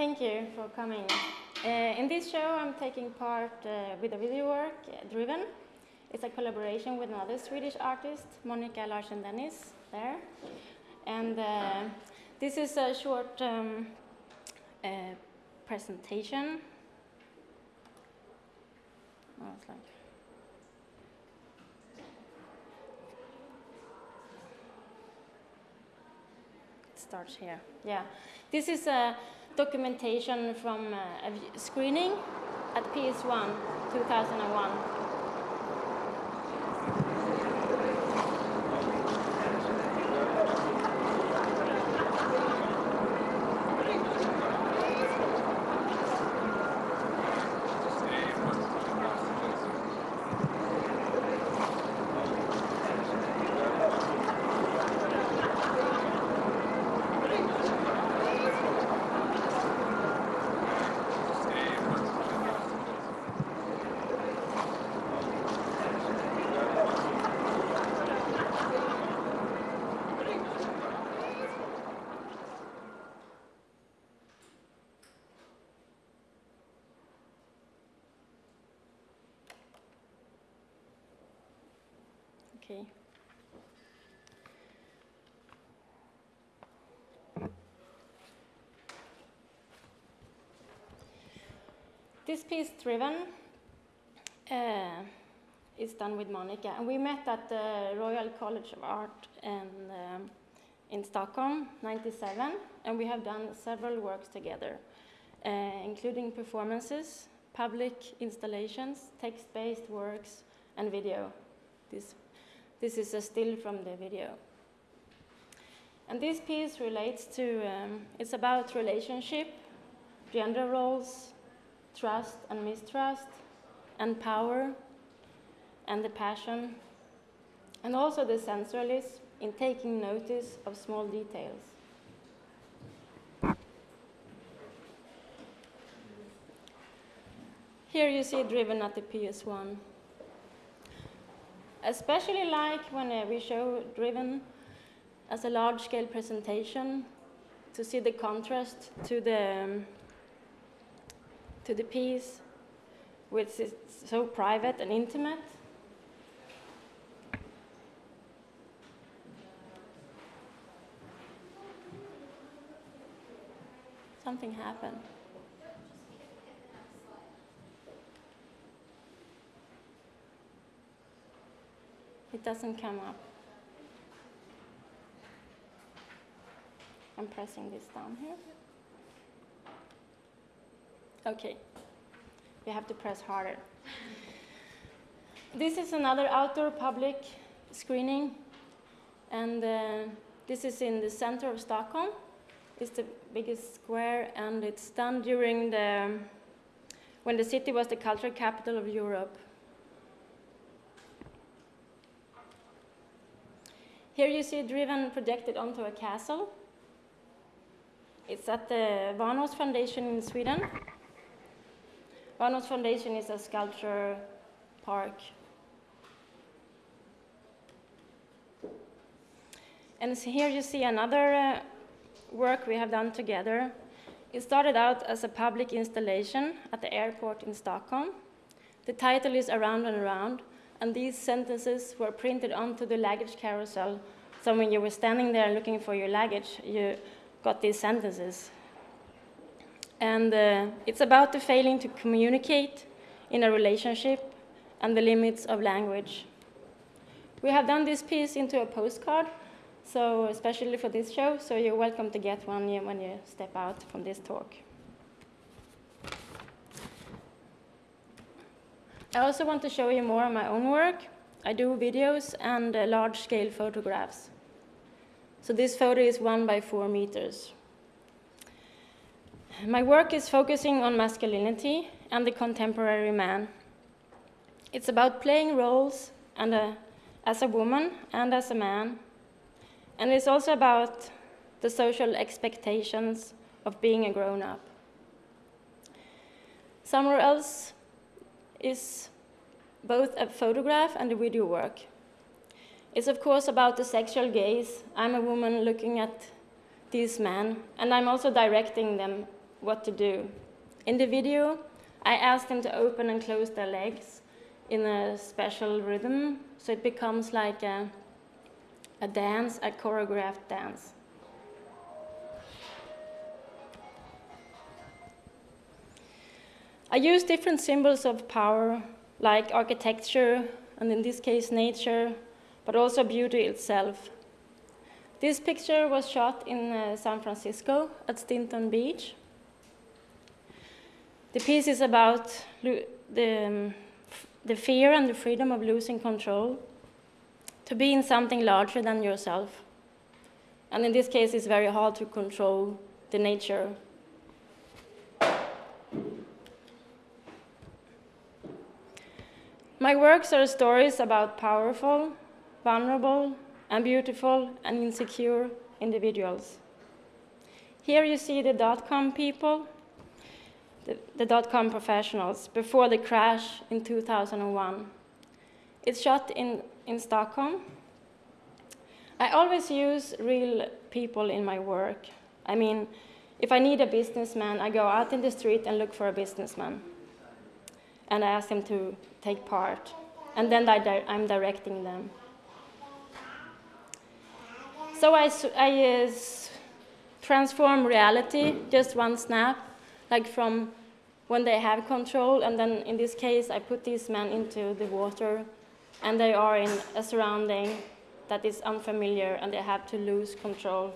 thank you for coming. Uh, in this show, I'm taking part uh, with a video work, uh, Driven. It's a collaboration with another Swedish artist, Monica Larsen Dennis, there. And uh, this is a short um, uh, presentation. Oh, like it starts here. Yeah, this is a documentation from uh, a screening at PS1 2001. This piece, Driven, uh, is done with Monica. And we met at the Royal College of Art um, in Stockholm, 97, and we have done several works together, uh, including performances, public installations, text-based works, and video. This this is a still from the video. And this piece relates to, um, it's about relationship, gender roles, trust and mistrust, and power, and the passion, and also the sensualism in taking notice of small details. Here you see driven at the PS1 especially like when uh, we show driven as a large-scale presentation to see the contrast to the um, to the piece, which is so private and intimate. Something happened. It doesn't come up. I'm pressing this down here. Okay. You have to press harder. this is another outdoor public screening, and uh, this is in the center of Stockholm. It's the biggest square, and it's done during the when the city was the cultural capital of Europe. Here you see Driven projected onto a castle. It's at the Wanås Foundation in Sweden. Wanås Foundation is a sculpture park. And so here you see another uh, work we have done together. It started out as a public installation at the airport in Stockholm. The title is Around and Around, and these sentences were printed onto the luggage carousel. So when you were standing there looking for your luggage, you got these sentences. And uh, it's about the failing to communicate in a relationship and the limits of language. We have done this piece into a postcard, so especially for this show, so you're welcome to get one when you step out from this talk. I also want to show you more of my own work. I do videos and uh, large-scale photographs. So this photo is one by four meters. My work is focusing on masculinity and the contemporary man. It's about playing roles and a, uh, as a woman and as a man. And it's also about the social expectations of being a grown-up. Somewhere else, is both a photograph and a video work. It's of course about the sexual gaze. I'm a woman looking at these men, and I'm also directing them what to do. In the video, I ask them to open and close their legs in a special rhythm, so it becomes like a, a dance, a choreographed dance. I use different symbols of power, like architecture, and in this case, nature, but also beauty itself. This picture was shot in uh, San Francisco at Stinson Beach. The piece is about the, um, the fear and the freedom of losing control, to be in something larger than yourself. And in this case, it's very hard to control the nature My works are stories about powerful, vulnerable, and beautiful and insecure individuals. Here you see the dot-com people, the, the dot-com professionals, before the crash in 2001. It's shot in, in Stockholm. I always use real people in my work. I mean, if I need a businessman, I go out in the street and look for a businessman. And I ask him to take part. And then I am directing them. So I, I uh, transform reality, just one snap, like from when they have control, and then in this case, I put these men into the water, and they are in a surrounding that is unfamiliar, and they have to lose control.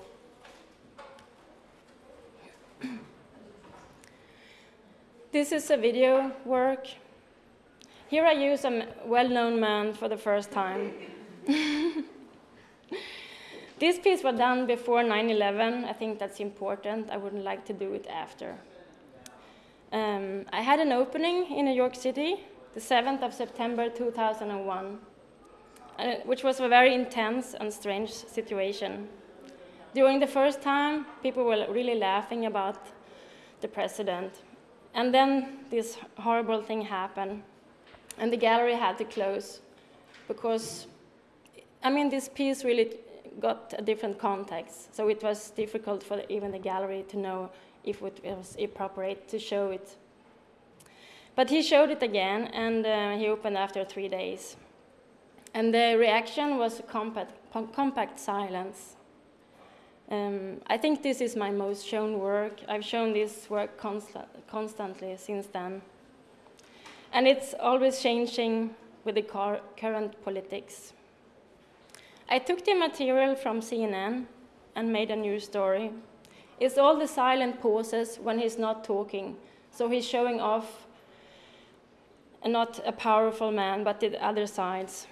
this is a video work here I use a well-known man for the first time. this piece was done before 9-11. I think that's important. I wouldn't like to do it after. I had an opening in New York City, the 7th of September 2001, uh, which was a very intense and strange situation. During the first time, people were really laughing about the president. And then this horrible thing happened. And the gallery had to close because, I mean, this piece really got a different context. So it was difficult for even the gallery to know if it was appropriate to show it. But he showed it again, and uh, he opened after three days. And the reaction was compact, compact silence. Um, I think this is my most shown work. I've shown this work constant, constantly since then. And it's always changing with the current politics. I took the material from CNN and made a new story. It's all the silent pauses when he's not talking. So he's showing off not a powerful man, but the other sides.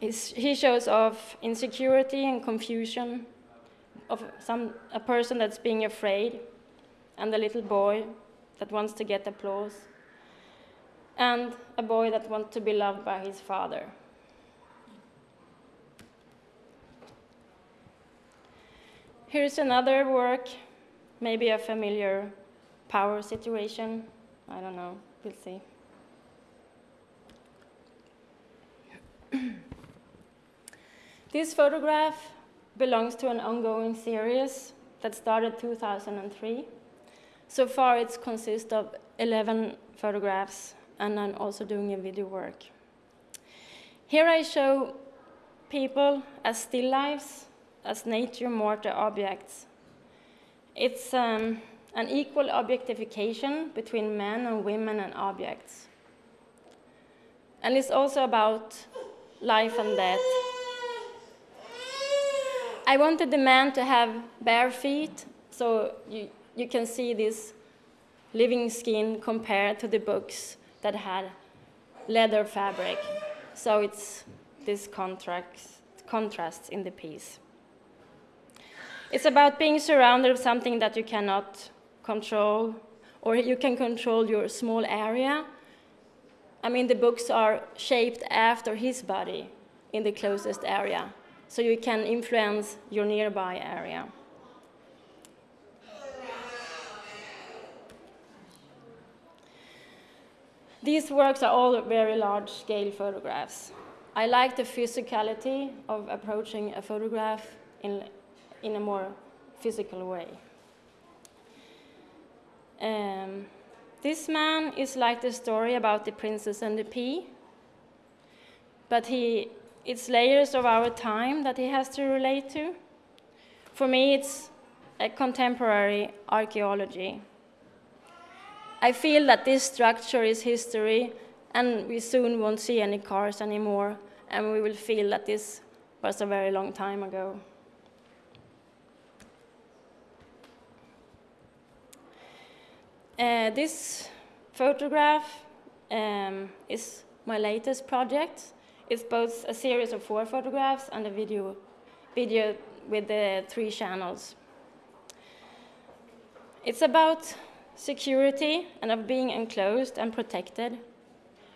He shows off insecurity and confusion of some, a person that's being afraid and a little boy that wants to get applause and a boy that wants to be loved by his father. Here's another work, maybe a familiar power situation. I don't know, we'll see. this photograph belongs to an ongoing series that started 2003. So far, it consists of 11 photographs and I'm also doing a video work. Here I show people as still lives, as nature morte objects. It's um, an equal objectification between men and women and objects. And it's also about life and death. I wanted the man to have bare feet, so you, you can see this living skin compared to the books that had leather fabric. So it's this contrast, contrast in the piece. It's about being surrounded with something that you cannot control, or you can control your small area. I mean, the books are shaped after his body in the closest area, so you can influence your nearby area. These works are all very large-scale photographs. I like the physicality of approaching a photograph in, in a more physical way. Um, this man is like the story about the princess and the pea, but he, it's layers of our time that he has to relate to. For me, it's a contemporary archaeology. I feel that this structure is history, and we soon won't see any cars anymore, and we will feel that this was a very long time ago. Uh, this photograph um, is my latest project. It's both a series of four photographs and a video, video with the three channels. It's about security and of being enclosed and protected,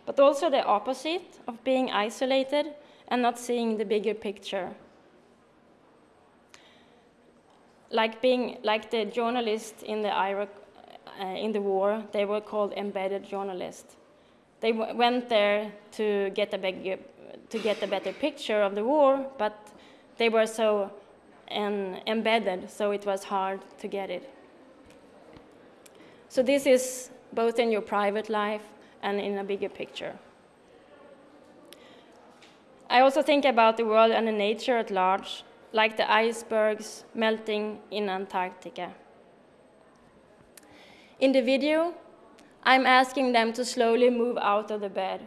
but also the opposite of being isolated and not seeing the bigger picture. Like being like the journalist in the in the war, they were called embedded journalists. They went there to get a to get a better picture of the war, but they were so um, embedded, so it was hard to get it. So this is both in your private life and in a bigger picture. I also think about the world and the nature at large, like the icebergs melting in Antarctica. In the video, I'm asking them to slowly move out of the bed.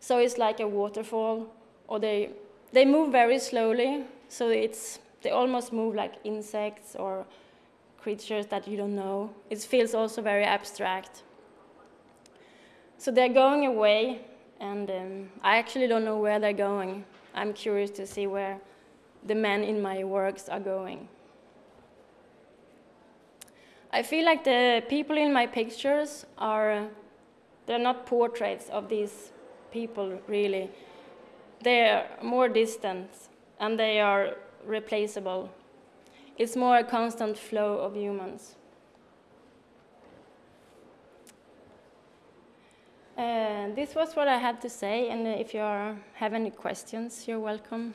So it's like a waterfall, or they, they move very slowly, so it's, they almost move like insects or creatures that you don't know. It feels also very abstract. So they're going away, and um, I actually don't know where they're going. I'm curious to see where the men in my works are going. I feel like the people in my pictures are, they're not portraits of these people, really. They're more distant, and they are replaceable. It's more a constant flow of humans. Uh, this was what I had to say, and if you are, have any questions, you're welcome.